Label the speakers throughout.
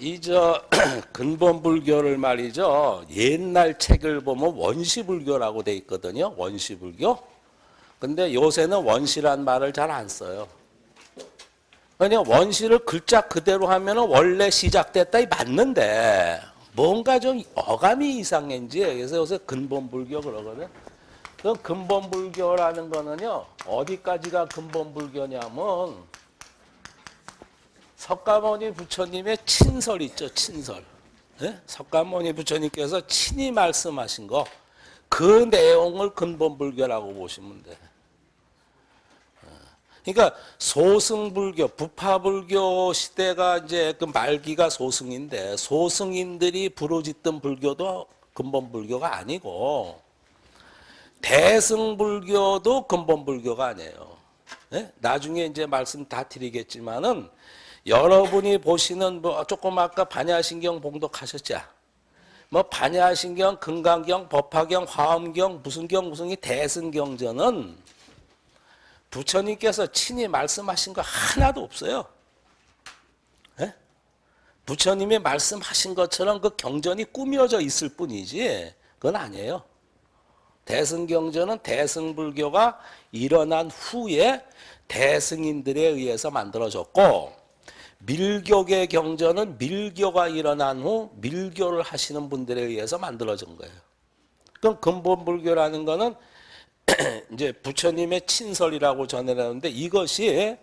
Speaker 1: 이 저 근본 불교를 말이죠. 옛날 책을 보면 원시 불교라고 돼 있거든요. 원시 불교. 근데 요새는 원시란 말을 잘 안 써요. 그냥 원시를 글자 그대로 하면은 원래 시작됐다 이 맞는데 뭔가 좀 어감이 이상한지 그래서 요새 근본 불교 그러거든. 그 근본 불교라는 거는요 어디까지가 근본 불교냐면 석가모니 부처님의 친설 있죠 친설. 예? 석가모니 부처님께서 친히 말씀하신 거 그 내용을 근본 불교라고 보시면 돼. 그러니까 소승불교, 부파불교 시대가 이제 그 말기가 소승인데 소승인들이 부르짖던 불교도 근본 불교가 아니고 대승불교도 근본 불교가 아니에요. 네? 나중에 이제 말씀 다 드리겠지만은 여러분이 보시는 뭐 조금 아까 반야신경 봉독하셨죠? 뭐 반야신경, 금강경, 법화경, 화엄경, 무슨 경 무슨 이 대승경전은 부처님께서 친히 말씀하신 거 하나도 없어요. 예? 부처님이 말씀하신 것처럼 그 경전이 꾸며져 있을 뿐이지 그건 아니에요. 대승경전은 대승불교가 일어난 후에 대승인들에 의해서 만들어졌고 밀교계 경전은 밀교가 일어난 후 밀교를 하시는 분들에 의해서 만들어진 거예요. 그럼 근본 불교라는 거는 이제 부처님의 친설이라고 전해라는데 이것이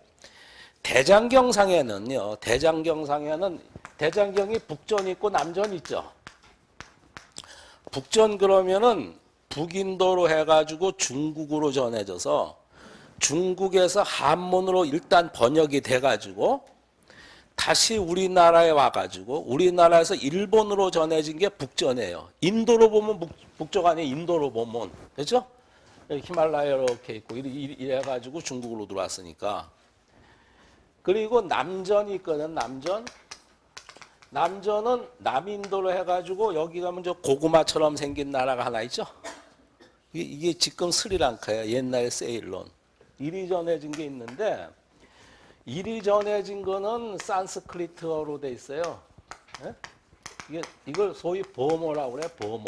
Speaker 1: 대장경상에는요. 대장경상에는 대장경이 북전 있고 남전 있죠. 북전 그러면은 북인도로 해가지고 중국으로 전해져서 중국에서 한문으로 일단 번역이 돼가지고 다시 우리나라에 와가지고 우리나라에서 일본으로 전해진 게 북전이에요. 인도로 보면 북, 북쪽 아니에요. 인도로 보면 그렇죠? 히말라야 이렇게 있고 이래 가지고 중국으로 들어왔으니까 그리고 남전이 있거든 남전 남전은 남인도로 해가지고 여기 가면 저 고구마처럼 생긴 나라가 하나 있죠 이게, 이게 지금 스리랑카야 옛날 세일론 이리 전해진 게 있는데 이리 전해진 거는 산스크리트어로 돼 있어요 예? 이게 이걸 소위 보모라고 그래 보모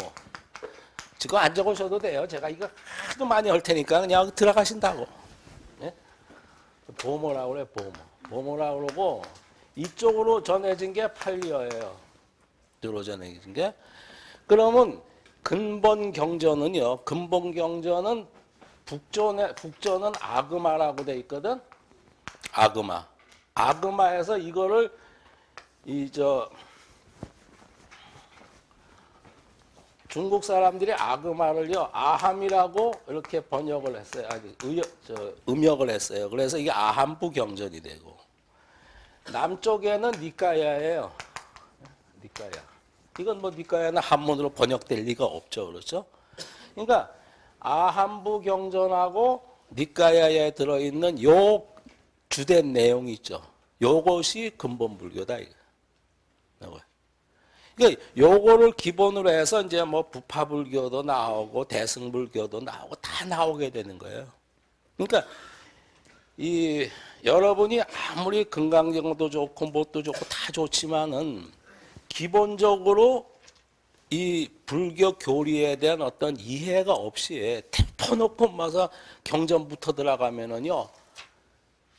Speaker 1: 지금 안 적으셔도 돼요. 제가 이거 하도 많이 할 테니까 그냥 들어가신다고. 네? 보모라고 그래, 보모. 보모라고 그러고 이쪽으로 전해진 게 팔리어예요. 뒤로 전해진 게. 그러면 근본 경전은요. 근본 경전은 북전에 북전은 아그마라고 돼 있거든. 아그마. 아그마에서 이거를 이 저 중국 사람들이 아그마를요 아함이라고 이렇게 번역을 했어요. 아니, 의, 저, 음역을 했어요. 그래서 이게 아함부 경전이 되고 남쪽에는 니까야예요. 니까야. 이건 뭐 니까야는 한문으로 번역될 리가 없죠, 그렇죠? 그러니까 아함부 경전하고 니까야에 들어있는 요 주된 내용이 있죠. 요것이 근본 불교다. 그러니까 요거를 기본으로 해서 이제 뭐 부파불교도 나오고 대승불교도 나오고 다 나오게 되는 거예요. 그러니까 이 여러분이 아무리 건강정도 좋고 뭣도 좋고 다 좋지만은 기본적으로 이 불교 교리에 대한 어떤 이해가 없이 터놓고 마서 경전부터 들어가면은요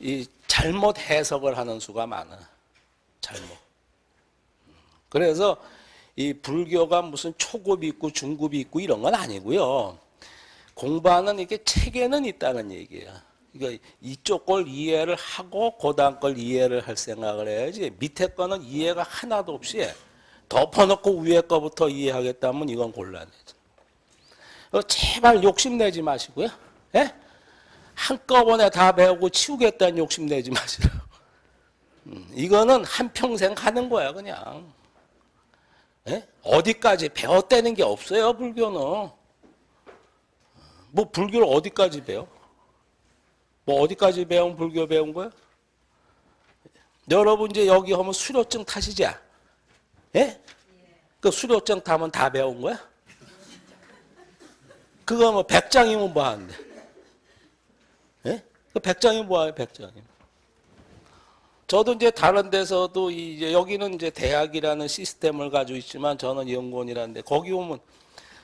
Speaker 1: 이 잘못 해석을 하는 수가 많아 잘못. 그래서 이 불교가 무슨 초급이 있고 중급이 있고 이런 건 아니고요. 공부하는 이게 체계는 있다는 얘기예요. 그러니까 이쪽 걸 이해를 하고 고단 걸 이해를 할 생각을 해야지 밑에 거는 이해가 하나도 없이 덮어놓고 위에 거부터 이해하겠다면 이건 곤란해져. 어, 제발 욕심내지 마시고요. 예? 한꺼번에 다 배우고 치우겠다는 욕심 내지 마시라고. 음, 이거는 한평생 하는 거야 그냥. 예? 어디까지 배웠다는 게 없어요, 불교는. 뭐 불교를 어디까지 배워? 뭐 어디까지 배운 불교 배운 거야? 여러분 이제 여기 하면 수료증 타시지? 예? 그 수료증 타면 다 배운 거야? 그거 뭐 백장이면 뭐 하는데? 예? 그 백장이면 뭐 하요, 백장이면? 저도 이제 다른 데서도 이제 여기는 이제 대학이라는 시스템을 가지고 있지만 저는 연구원이라는데 거기 오면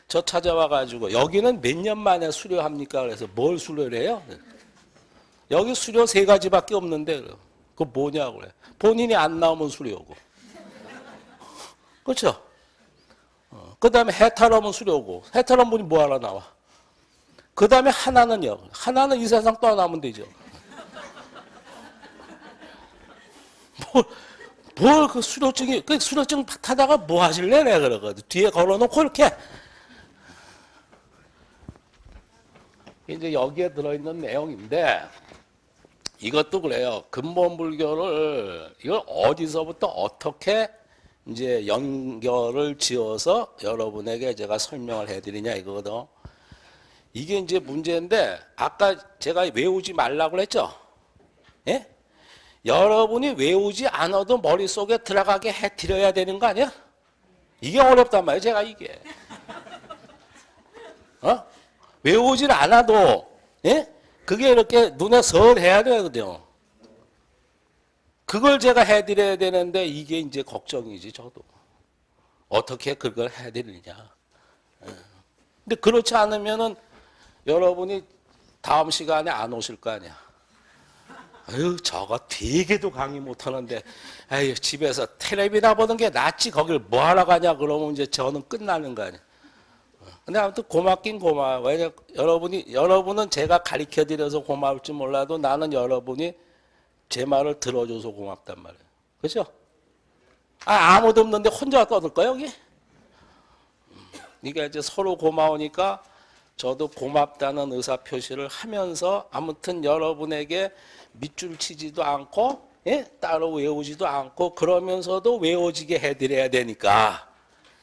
Speaker 1: 저 찾아와 가지고 여기는 몇 년 만에 수료합니까? 그래서 뭘 수료를 해요? 여기 수료 세 가지밖에 없는데 그 뭐냐고 그래. 본인이 안 나오면 수료고. 그렇죠? 어, 그 다음에 해탈하면 수료고. 해탈한 분이 뭐 하러 나와? 그 다음에 하나는요. 하나는 이 세상 떠나면 되죠. 뭘 그 수료증이 그 수료증 타다가 뭐 하실래? 내가 그러거든. 뒤에 걸어놓고 이렇게. 이제 여기에 들어있는 내용인데 이것도 그래요. 근본 불교를 이걸 어디서부터 어떻게 이제 연결을 지어서 여러분에게 제가 설명을 해드리냐 이거거든 이게 이제 문제인데 아까 제가 외우지 말라고 그랬죠 예? 여러분이 외우지 않아도 머릿속에 들어가게 해드려야 되는 거 아니야? 이게 어렵단 말이에요, 제가 이게. 어? 외우질 않아도, 예? 그게 이렇게 눈에 설 해야 되거든요. 그걸 제가 해드려야 되는데 이게 이제 걱정이지, 저도. 어떻게 그걸 해드리냐. 예. 근데 그렇지 않으면은 여러분이 다음 시간에 안 오실 거 아니야. 아유 저거 되게도 강의 못 하는데. 아유 집에서 텔레비나 보는 게 낫지. 거길 뭐 하러 가냐. 그러면 이제 저는 끝나는 거 아니야. 근데 아무튼 고맙긴 고마워 왜냐 여러분이 여러분은 제가 가르쳐 드려서 고마울지 몰라도 나는 여러분이 제 말을 들어줘서 고맙단 말이에요. 그죠? 아 아무도 없는데 혼자 떠들 거야 여기? 그러니까 이제 서로 고마우니까 저도 고맙다는 의사 표시를 하면서 아무튼 여러분에게 밑줄 치지도 않고 예? 따로 외우지도 않고 그러면서도 외워지게 해드려야 되니까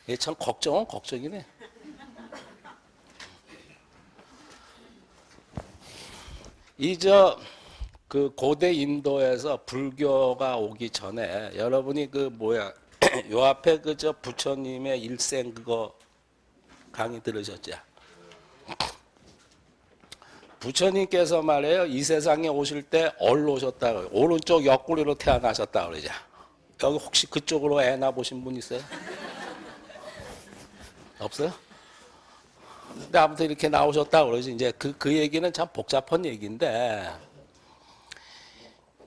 Speaker 1: 예, 참 걱정은 걱정이네. 이저 그 고대 인도에서 불교가 오기 전에 여러분이 그 뭐야 요 앞에 그저 부처님의 일생 그거 강의 들으셨죠? 부처님께서 말해요. 이 세상에 오실 때 얼로 오셨다. 오른쪽 옆구리로 태어나셨다 그러죠. 여기 혹시 그쪽으로 애 낳아보신 분 있어요? 없어요? 근데 아무튼 이렇게 나오셨다 그러지. 이제 그, 그 얘기는 참 복잡한 얘기인데,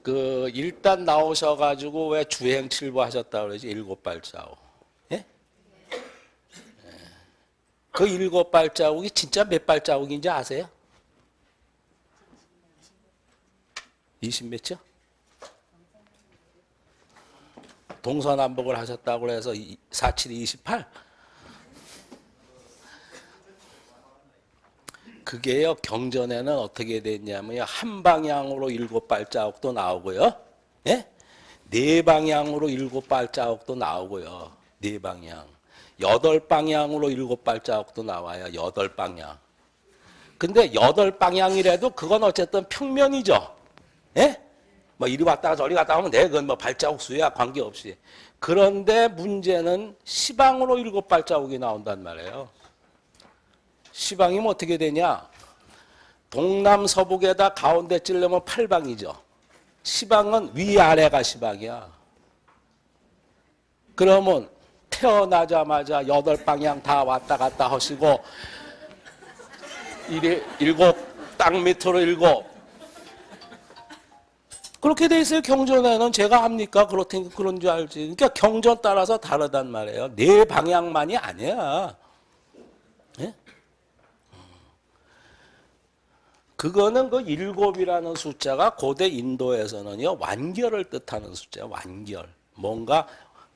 Speaker 1: 그, 일단 나오셔가지고 왜 주행칠부 하셨다 그러지. 일곱 발자국. 예? 예. 그 일곱 발자국이 진짜 몇 발자국인지 아세요? 20 몇이요? 동서남북을 하셨다고 해서 47, 28? 그게요, 경전에는 어떻게 됐냐면요, 한 방향으로 일곱 발자국도 나오고요, 예? 네 방향으로 일곱 발자국도 나오고요, 네 방향. 여덟 방향으로 일곱 발자국도 나와요, 여덟 방향. 근데 여덟 방향이라도 그건 어쨌든 평면이죠. 예? 뭐 이리 왔다가 저리 갔다 하면 돼. 그건 뭐 발자국 수야 관계없이. 그런데 문제는 시방으로 일곱 발자국이 나온단 말이에요. 시방이면 어떻게 되냐? 동남 서북에다 가운데 찔려면 팔방이죠. 시방은 위아래가 시방이야. 그러면 태어나자마자 여덟 방향 다 왔다 갔다 하시고 일 일곱 땅 밑으로 일곱. 그렇게 돼 있어요 경전에는 제가 합니까? 그렇다니까 그런 줄 알지. 그러니까 경전 따라서 다르단 말이에요. 네 방향만이 아니야. 예? 그거는 그 일곱이라는 숫자가 고대 인도에서는요 완결을 뜻하는 숫자예요 완결. 뭔가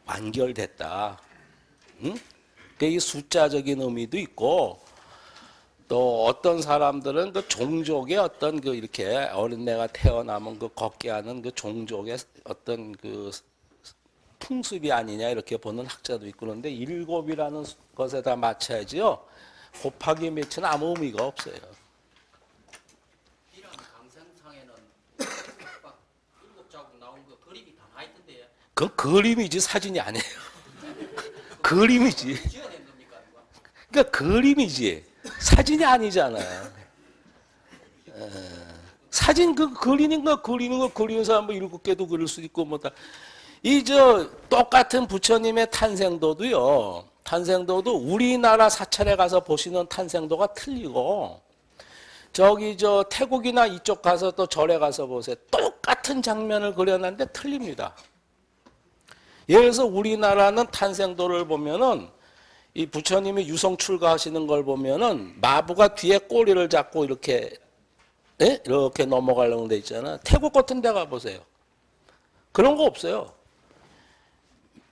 Speaker 1: 완결됐다 응? 이 숫자적인 의미도 있고 또 어떤 사람들은 그 종족의 어떤 그 이렇게 어린애가 태어나면 그 걷게 하는 그 종족의 어떤 그 풍습이 아니냐 이렇게 보는 학자도 있고 그런데 일곱이라는 것에다 맞춰야지요. 곱하기 몇은 아무 의미가 없어요.
Speaker 2: 그
Speaker 1: 그림이지 사진이 아니에요. 그림이지. 그러니까 그림이지 사진이 아니잖아요. 에, 사진 그 그리는 거 그리는 거 그리는 사람 뭐 일곱 개도 그릴 수 있고 뭐다. 이 저 똑같은 부처님의 탄생도도요. 탄생도도 우리나라 사찰에 가서 보시는 탄생도가 틀리고 저기 저 태국이나 이쪽 가서 또 절에 가서 보세요. 똑같은 장면을 그려놨는데 틀립니다. 예를 들어서 우리나라는 탄생도를 보면은 이 부처님이 유성 출가하시는 걸 보면은 마부가 뒤에 꼬리를 잡고 이렇게 예? 이렇게 넘어가려고 돼 있잖아. 태국 같은 데 가보세요. 그런 거 없어요.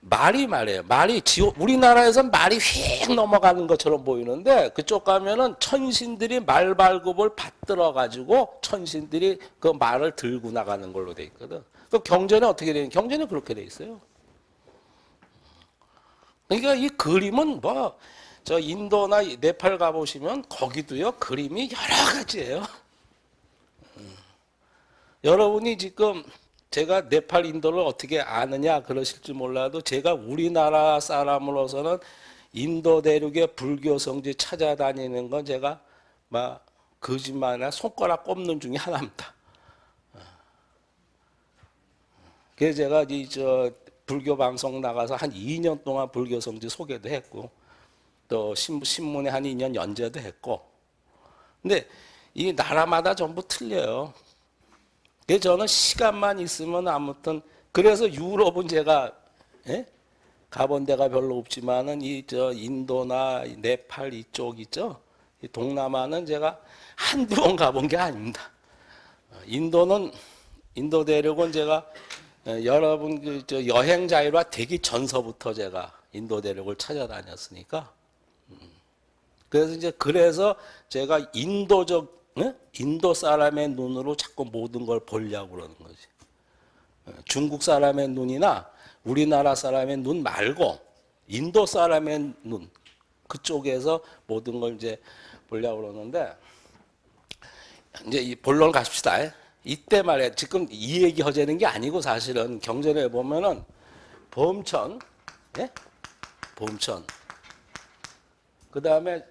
Speaker 1: 말이 말이에요. 말이 지옥, 우리나라에선 말이 휙 넘어가는 것처럼 보이는데 그쪽 가면은 천신들이 말 발굽을 받들어 가지고 천신들이 그 말을 들고 나가는 걸로 돼 있거든. 그 경전에 어떻게 되는? 경전에 그렇게 돼 있어요. 그러니까 이 그림은 뭐 저 인도나 네팔 가보시면 거기도요 그림이 여러 가지예요. 음. 여러분이 지금 제가 네팔 인도를 어떻게 아느냐 그러실지 몰라도 제가 우리나라 사람으로서는 인도 대륙의 불교 성지 찾아다니는 건 제가 막 거짓말이나 손가락 꼽는 중에 하나입니다. 그래서 제가 이저 불교 방송 나가서 한 2년 동안 불교 성지 소개도 했고 또 신- 신문에 한 2년 연재도 했고 근데 이 나라마다 전부 틀려요. 그래서 저는 시간만 있으면 아무튼 그래서 유럽은 제가 예? 가본 데가 별로 없지만은 이 저 인도나 네팔 이쪽 있죠. 이 동남아는 제가 한두 번 가본 게 아닙니다. 어, 인도는 인도 대륙은 제가 어, 여러분 그저 여행 자유화 되기 전서부터 제가 인도 대륙을 찾아다녔으니까 음. 그래서 이제 그래서 제가 인도적 예? 인도 사람의 눈으로 자꾸 모든 걸 보려고 그러는 거지. 어, 중국 사람의 눈이나 우리나라 사람의 눈 말고 인도 사람의 눈 그쪽에서 모든 걸 이제 보려고 그러는데 이제 이 본론 가십시다. 이때 말에 지금 이 얘기 하자는 게 아니고 사실은 경전에 보면은 범천, 예? 범천. 그 다음에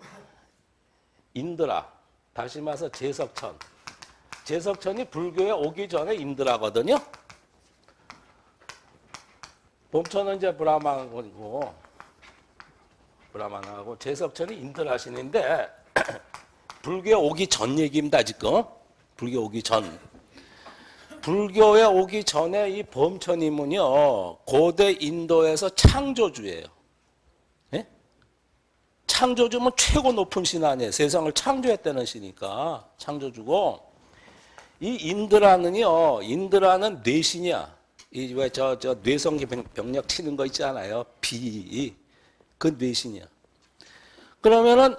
Speaker 1: 인드라, 다시 말해서 제석천. 제석천이 불교에 오기 전에 인드라거든요. 범천은 이제 브라만이고 브라만하고 제석천이 인드라신인데 불교에 오기 전 얘기입니다 지금. 불교 오기 전. 불교에 오기 전에 이 범천이면요 고대 인도에서 창조주예요. 예? 창조주면 최고 높은 신 아니에요. 세상을 창조했다는 신이니까 창조주고 이 인드라는요 인드라는 뇌신이야. 이 왜 저 저 뇌성기 병- 병력 치는 거 있잖아요. 비. 그 뇌신이야. 그러면은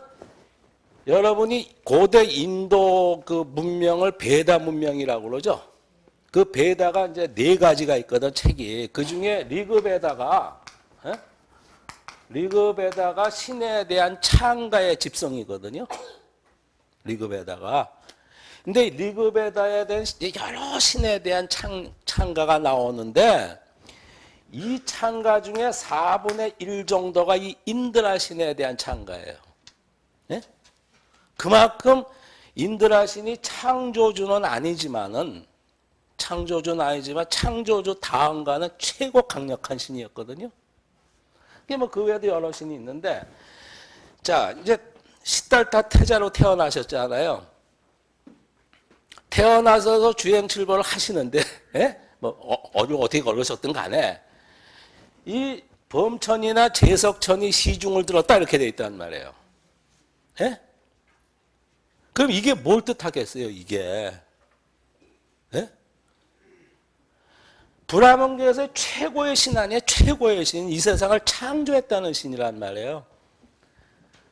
Speaker 1: 여러분이 고대 인도 그 문명을 베다 문명이라고 그러죠. 그 베다가 이제 네 가지가 있거든 책이. 그 중에 리그베다가 예? 리그베다가 신에 대한 창가의 집성이거든요. 리그베다가. 근데 리그베다에 대한 여러 신에 대한 창, 창가가 나오는데 이 창가 중에 4분의 1 정도가 이 인드라 신에 대한 창가예요. 예? 그만큼 인드라 신이 창조주는 아니지만은 창조주는 아니지만 창조주 다음가는 최고 강력한 신이었거든요. 이게 뭐 그 외에도 여러 신이 있는데 자 이제 시달타 태자로 태어나셨잖아요. 태어나셔서 주행 출발을 하시는데 예? 뭐 어, 어디 어떻게 걸으셨든 간에 이 범천이나 제석천이 시중을 들었다 이렇게 돼 있단 말이에요. 예? 그럼 이게 뭘 뜻하겠어요? 이게 브라만교에서 최고의 신 아니에요? 최고의 신, 이 세상을 창조했다는 신이란 말이에요.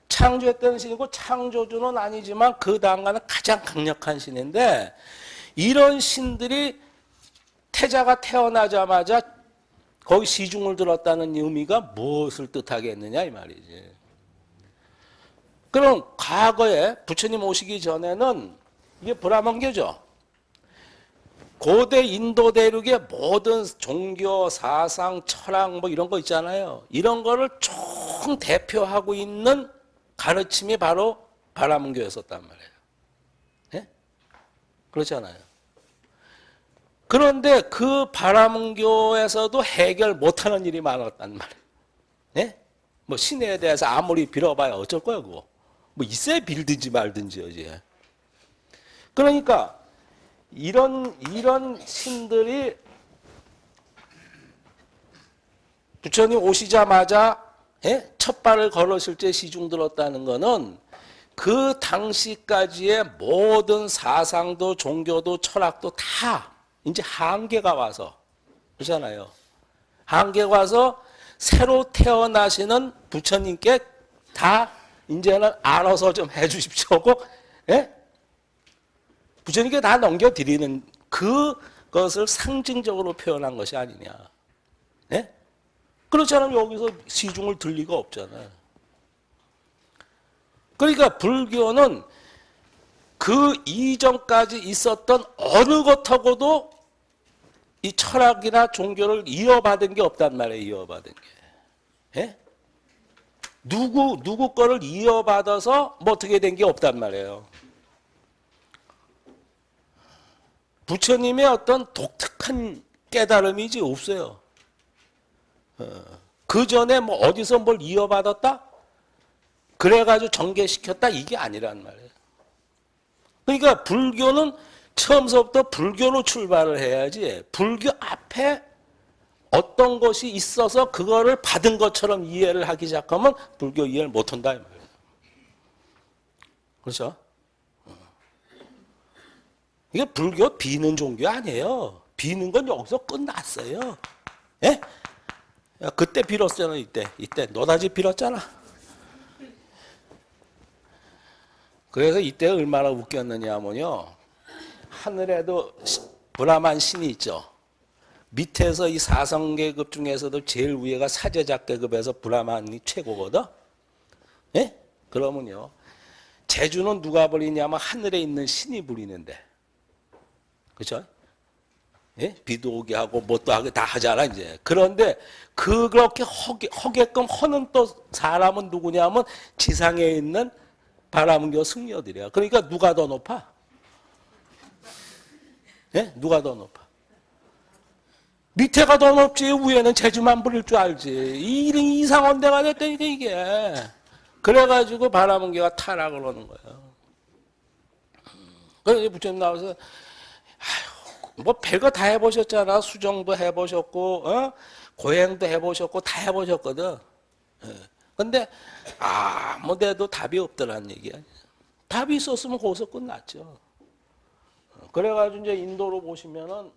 Speaker 1: 창조했다는 신이고 창조주는 아니지만 그 다음가는 가장 강력한 신인데 이런 신들이 태자가 태어나자마자 거기 시중을 들었다는 의미가 무엇을 뜻하겠느냐 이 말이지. 그럼 과거에 부처님 오시기 전에는 이게 브라만교죠. 고대 인도 대륙의 모든 종교, 사상, 철학 뭐 이런 거 있잖아요. 이런 거를 총 대표하고 있는 가르침이 바로 바라문교였었단 말이에요. 예? 그렇잖아요. 그런데 그 바람교에서도 해결 못하는 일이 많았단 말이에요. 예? 뭐 신에 대해서 아무리 빌어봐야 어쩔 거야 그거. 뭐 있어야 빌든지 말든지 어제. 그러니까 이런 이런 신들이 부처님 오시자마자 예? 첫 발을 걸으실 때 시중 들었다는 거는 그 당시까지의 모든 사상도 종교도 철학도 다 이제 한계가 와서 그렇잖아요. 한계가 와서 새로 태어나시는 부처님께 다 이제는 알아서 좀 해주십시오 고 예? 부처님께 다 넘겨드리는 그것을 상징적으로 표현한 것이 아니냐. 예? 그렇지 않으면 여기서 시중을 들 리가 없잖아요. 그러니까 불교는 그 이전까지 있었던 어느 것하고도 이 철학이나 종교를 이어받은 게 없단 말이에요. 이어받은 게. 예? 누구 누구 거를 이어받아서 뭐 어떻게 된 게 없단 말이에요. 부처님의 어떤 독특한 깨달음이지 없어요. 그 전에 뭐 어디서 뭘 이어받았다? 그래가지고 전개시켰다? 이게 아니란 말이에요. 그러니까 불교는 처음서부터 불교로 출발을 해야지 불교 앞에 어떤 것이 있어서 그거를 받은 것처럼 이해를 하기 시작하면 불교 이해를 못한다. 그렇죠? 이게 불교 비는 종교 아니에요. 비는 건 여기서 끝났어요. 예? 야, 그때 빌었잖아 이때 이때 노다지 빌었잖아. 그래서 이때 얼마나 웃겼느냐 하면요. 하늘에도 시- 브라만 신이 있죠. 밑에서 이 사성계급 중에서도 제일 위에가 사제작계급에서 브라만이 최고거든. 예? 그러면요. 제주는 누가 부리냐면 하늘에 있는 신이 부리는데. 그죠? 예? 비도 오게 하고 뭣도 하게 다 하잖아 이제. 그런데 그렇게 허게, 허게끔 허는 또 사람은 누구냐면 지상에 있는 바람교 승려들이야. 그러니까 누가 더 높아? 예? 누가 더 높아? 밑에가 더 높지 위에는 제주만 부릴 줄 알지. 이상한 데가 됐다니까 이게. 그래가지고 바람은개가 타락을 하는 거예요. 그래서 부처님 나와서 뭐 별거 다 해보셨잖아. 수정도 해보셨고, 어? 고행도 해보셨고, 다 해보셨거든. 예. 근데 아무 데도 답이 없더란 얘기야. 답이 있었으면 거기서 끝났죠. 어, 그래가지고 이제 인도로 보시면은